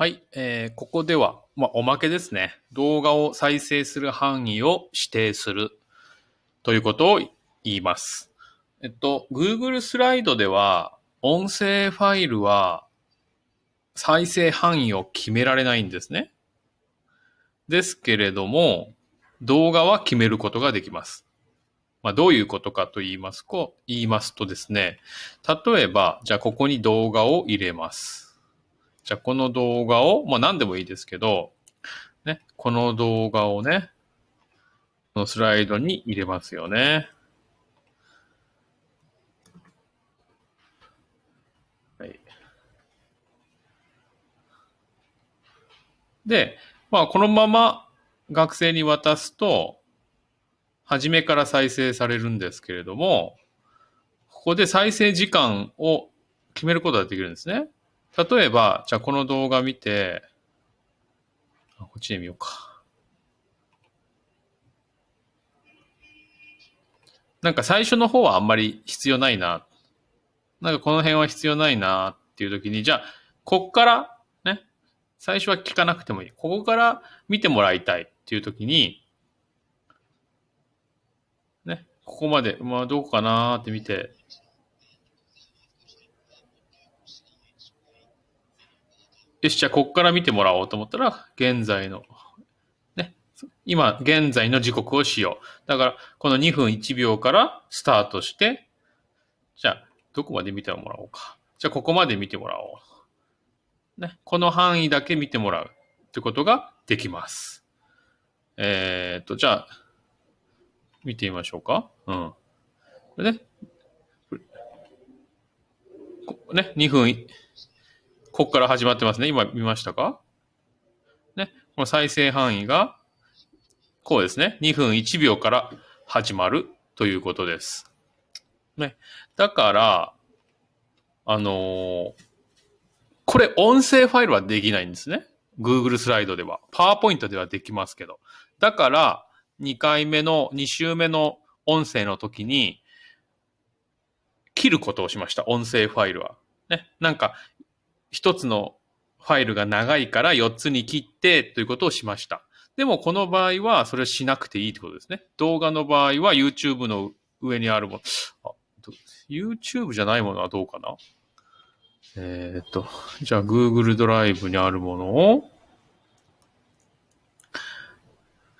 はい、えーここでは、まあ、おまけですね。動画を再生する範囲を指定するということを言います。えっと、Google スライドでは、音声ファイルは再生範囲を決められないんですね。ですけれども、動画は決めることができます。まあ、どういうことかと言いますと、言いますとですね、例えば、じゃあここに動画を入れます。じゃあこの動画を、まあ何でもいいですけど、ね、この動画をね、このスライドに入れますよね。はい。で、まあこのまま学生に渡すと、初めから再生されるんですけれども、ここで再生時間を決めることができるんですね。例えば、じゃあこの動画見て、こっちで見ようか。なんか最初の方はあんまり必要ないな。なんかこの辺は必要ないなっていう時に、じゃあ、こっからね、最初は聞かなくてもいい。ここから見てもらいたいっていう時に、ね、ここまで、まあどこかなって見て、よし、じゃあこっから見てもらおうと思ったら、現在の、ね、今、現在の時刻をしよう。だから、この2分1秒からスタートして、じゃあ、どこまで見てもらおうか。じゃあ、ここまで見てもらおう。ね、この範囲だけ見てもらうってことができます。えーっと、じゃあ、見てみましょうか。うん。これね、ね、2分、ここから始まってますね。今見ましたか？ね。この再生範囲が、こうですね。2分1秒から始まるということです。ね。だから、あのーこれ音声ファイルはできないんですね。Google スライドでは。PowerPoint ではできますけど。だから、2回目の、2週目の音声の時に、切ることをしました。音声ファイルは。ね。なんか、一つのファイルが長いから4つに切ってということをしました。でもこの場合はそれをしなくていいってことですね。動画の場合は YouTube の上にあるもの。YouTube じゃないものはどうかな？えーっと、じゃあ Google ドライブにあるものを、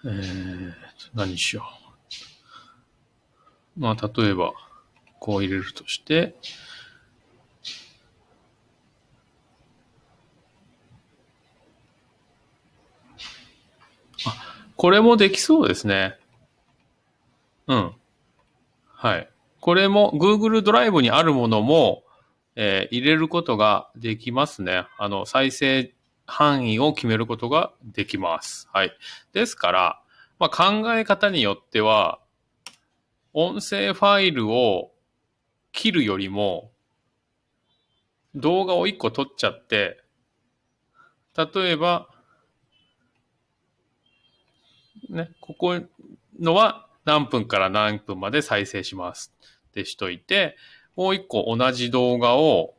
えっー、何しよう。まあ例えば、こう入れるとして、これもできそうですね。うん。はい。これも Google ドライブにあるものも、えー入れることができますね。あの、再生範囲を決めることができます。はい。ですから、まあ、考え方によっては、音声ファイルを切るよりも、動画を1個撮っちゃって、例えば、ね、ここのは何分から何分まで再生しますってしといて、もう一個同じ動画を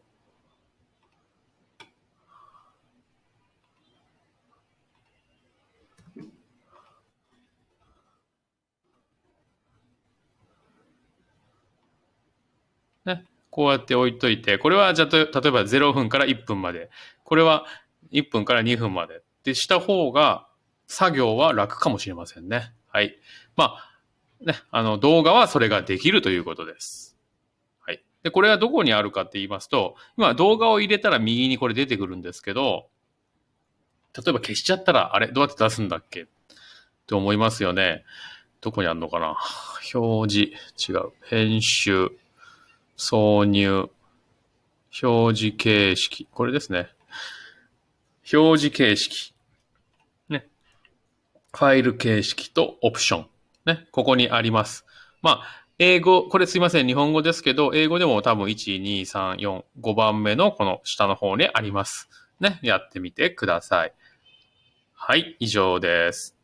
ね、こうやって置いといて、これはじゃと例えば0分から1分まで、これは1分から2分まで。ってした方が作業は楽かもしれませんね。はい。まあ、ね、あの動画はそれができるということです。はい。で、これはどこにあるかって言いますと、今動画を入れたら右にこれ出てくるんですけど、例えば消しちゃったら、あれどうやって出すんだっけ？って思いますよね。どこにあるのかな？表示、違う。編集、挿入、表示形式。これですね。表示形式。ファイル形式とオプション。ね。ここにあります。まあ、英語、これすいません。日本語ですけど、英語でも多分1、2、3、4、5番目のこの下の方にあります。ね。やってみてください。はい、以上です。